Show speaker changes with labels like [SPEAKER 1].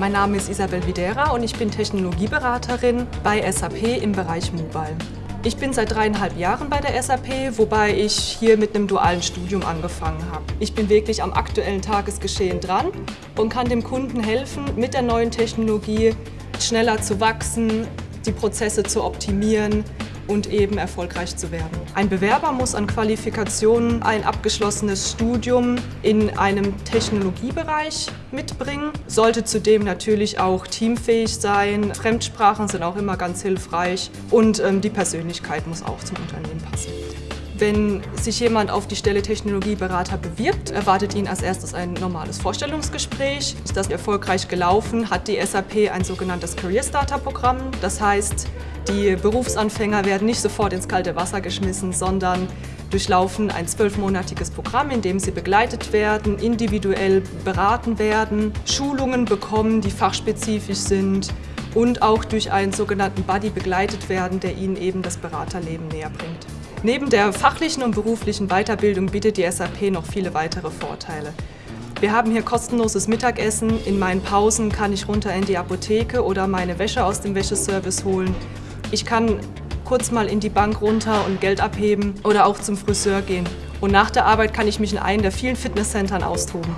[SPEAKER 1] Mein Name ist Isabel Videra und ich bin Technologieberaterin bei SAP im Bereich Mobile. Ich bin seit dreieinhalb Jahren bei der SAP, wobei ich hier mit einem dualen Studium angefangen habe. Ich bin wirklich am aktuellen Tagesgeschehen dran und kann dem Kunden helfen, mit der neuen Technologie schneller zu wachsen, die Prozesse zu optimieren, und eben erfolgreich zu werden. Ein Bewerber muss an Qualifikationen ein abgeschlossenes Studium in einem Technologiebereich mitbringen, sollte zudem natürlich auch teamfähig sein. Fremdsprachen sind auch immer ganz hilfreich und ähm, die Persönlichkeit muss auch zum Unternehmen passen. Wenn sich jemand auf die Stelle Technologieberater bewirbt, erwartet ihn als erstes ein normales Vorstellungsgespräch. Ist das erfolgreich gelaufen, hat die SAP ein sogenanntes Career Starter Programm. Das heißt, die Berufsanfänger werden nicht sofort ins kalte Wasser geschmissen, sondern durchlaufen ein zwölfmonatiges Programm, in dem sie begleitet werden, individuell beraten werden, Schulungen bekommen, die fachspezifisch sind und auch durch einen sogenannten Buddy begleitet werden, der ihnen eben das Beraterleben näher bringt. Neben der fachlichen und beruflichen Weiterbildung bietet die SAP noch viele weitere Vorteile. Wir haben hier kostenloses Mittagessen. In meinen Pausen kann ich runter in die Apotheke oder meine Wäsche aus dem Wäscheservice holen. Ich kann kurz mal in die Bank runter und Geld abheben oder auch zum Friseur gehen. Und nach der Arbeit kann ich mich in einem der vielen Fitnesscentern austoben.